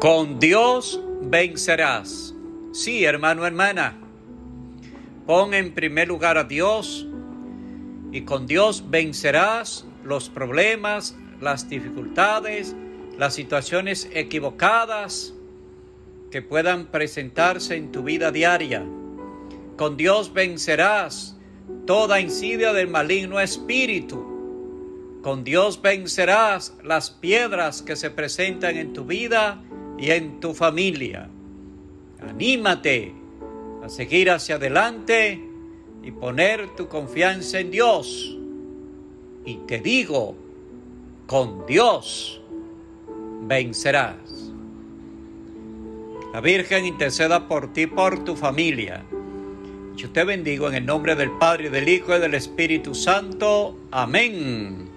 Con Dios vencerás. Sí, hermano, hermana. Pon en primer lugar a Dios y con Dios vencerás los problemas, las dificultades, las situaciones equivocadas que puedan presentarse en tu vida diaria. Con Dios vencerás toda insidia del maligno espíritu. Con Dios vencerás las piedras que se presentan en tu vida y en tu familia. Anímate a seguir hacia adelante y poner tu confianza en Dios. Y te digo, con Dios vencerás. La Virgen interceda por ti, por tu familia. Yo te bendigo en el nombre del Padre, del Hijo y del Espíritu Santo. Amén.